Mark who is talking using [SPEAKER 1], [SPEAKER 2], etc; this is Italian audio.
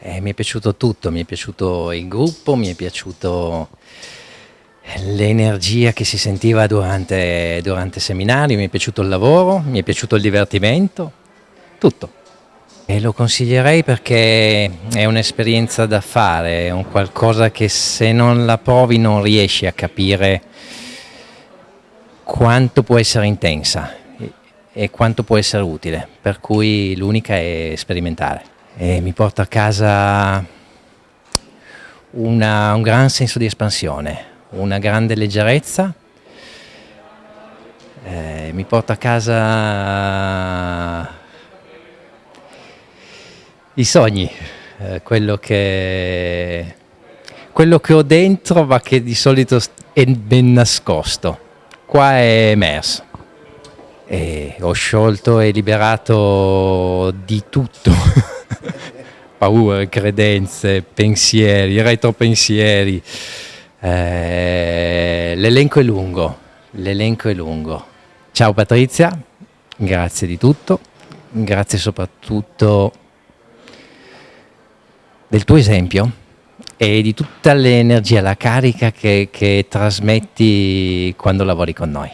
[SPEAKER 1] Eh, mi è piaciuto tutto, mi è piaciuto il gruppo, mi è piaciuto l'energia che si sentiva durante, durante seminari, mi è piaciuto il lavoro, mi è piaciuto il divertimento, tutto. E lo consiglierei perché è un'esperienza da fare, è un qualcosa che se non la provi non riesci a capire quanto può essere intensa e quanto può essere utile, per cui l'unica è sperimentare. E mi porta a casa una, un gran senso di espansione, una grande leggerezza, eh, mi porta a casa i sogni, eh, quello, che, quello che ho dentro ma che di solito è ben nascosto, qua è emerso. E ho sciolto e liberato di tutto, paure, credenze, pensieri, retropensieri. Eh, l'elenco è lungo, l'elenco è lungo. Ciao Patrizia, grazie di tutto, grazie soprattutto del tuo esempio e di tutta l'energia, la carica che, che trasmetti quando lavori con noi.